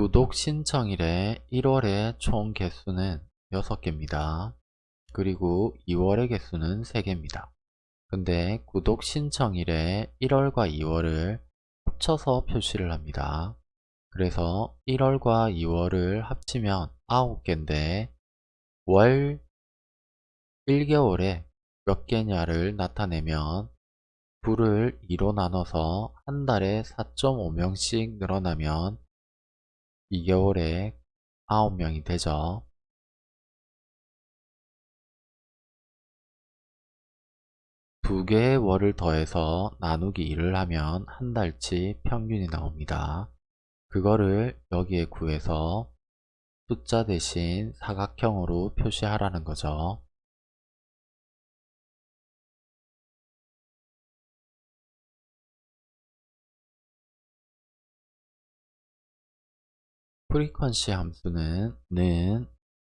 구독 신청일에 1월의 총 개수는 6개입니다. 그리고 2월의 개수는 3개입니다. 근데 구독 신청일에 1월과 2월을 합쳐서 표시를 합니다. 그래서 1월과 2월을 합치면 9개인데 월 1개월에 몇 개냐를 나타내면 부를 2로 나눠서 한 달에 4.5명씩 늘어나면 2개월에 9명이 되죠. 두 개의 월을 더해서 나누기 2를 하면 한 달치 평균이 나옵니다. 그거를 여기에 구해서 숫자 대신 사각형으로 표시하라는 거죠. frequency 함수는 는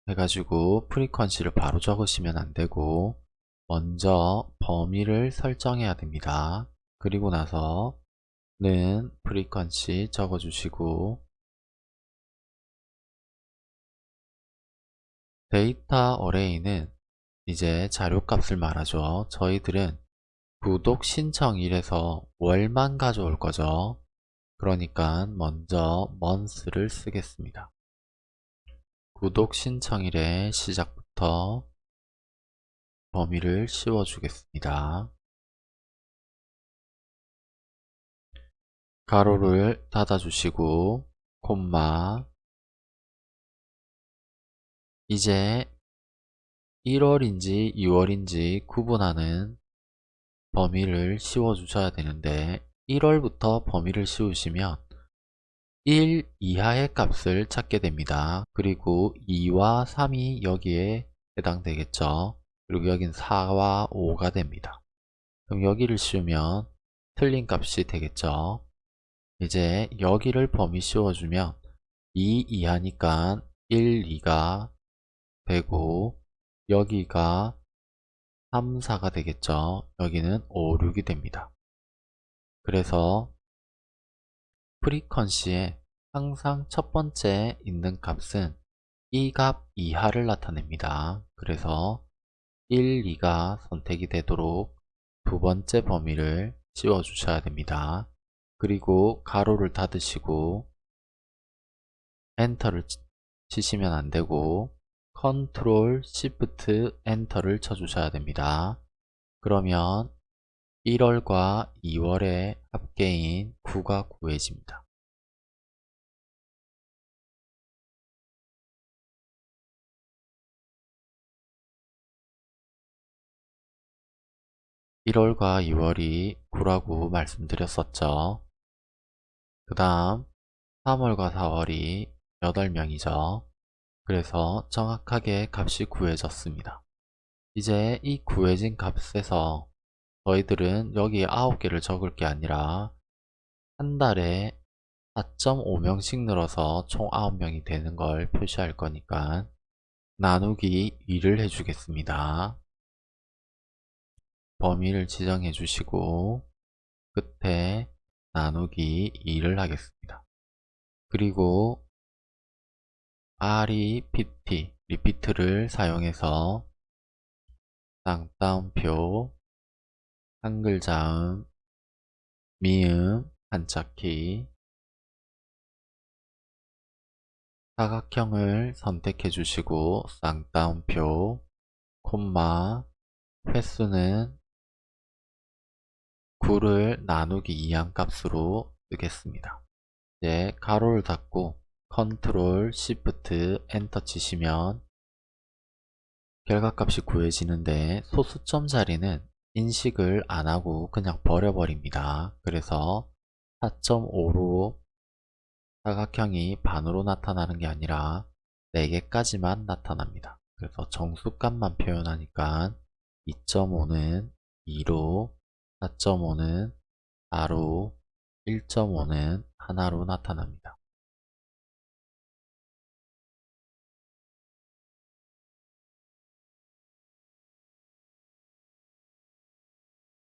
해가지고 frequency를 바로 적으시면 안되고 먼저 범위를 설정해야 됩니다. 그리고 나서 는 frequency 적어주시고 data array는 이제 자료값을 말하죠. 저희들은 구독 신청일에서 월만 가져올 거죠. 그러니까 먼저 month를 쓰겠습니다. 구독 신청일의 시작부터 범위를 씌워주겠습니다. 가로를 닫아주시고 콤마 이제 1월인지 2월인지 구분하는 범위를 씌워주셔야 되는데 1월부터 범위를 씌우시면 1 이하의 값을 찾게 됩니다. 그리고 2와 3이 여기에 해당되겠죠. 그리고 여긴 4와 5가 됩니다. 그럼 여기를 씌우면 틀린 값이 되겠죠. 이제 여기를 범위 씌워주면 2 이하니까 1, 2가 되고 여기가 3, 4가 되겠죠. 여기는 5, 6이 됩니다. 그래서 프리퀀시에 항상 첫 번째 있는 값은 이 값 이하를 나타냅니다. 그래서 1, 2가 선택이 되도록 두 번째 범위를 씌워 주셔야 됩니다. 그리고 가로를 닫으시고 enter를 치시면 안되고 control shift enter를 쳐주셔야 됩니다. 그러면 1월과 2월의 합계인 9가 구해집니다. (1월과 2월이) 9라고 말씀드렸었죠. 그 다음 3월과 4월이 8명이죠. 그래서 정확하게 값이 구해졌습니다. 이제 이 구해진 값에서 저희들은 여기 9개를 적을 게 아니라 한 달에 4.5명씩 늘어서 총 9명이 되는 걸 표시할 거니까 나누기 2를 해주겠습니다. 범위를 지정해 주시고 끝에 나누기 2를 하겠습니다. 그리고 repeat, repeat를 사용해서 쌍따옴표, 한글 자음, 미음, 한자키 사각형을 선택해 주시고 쌍따옴표, 콤마, 횟수는 9를 나누기 2한 값으로 쓰겠습니다. 이제 괄호를 닫고 control shift enter 치시면 결과값이 구해지는데 소수점 자리는 인식을 안하고 그냥 버려버립니다. 그래서 4.5로 사각형이 반으로 나타나는 게 아니라 4개까지만 나타납니다. 그래서 정수값만 표현하니까 2.5는 2로 4.5는 4로 1.5는 하나로 나타납니다.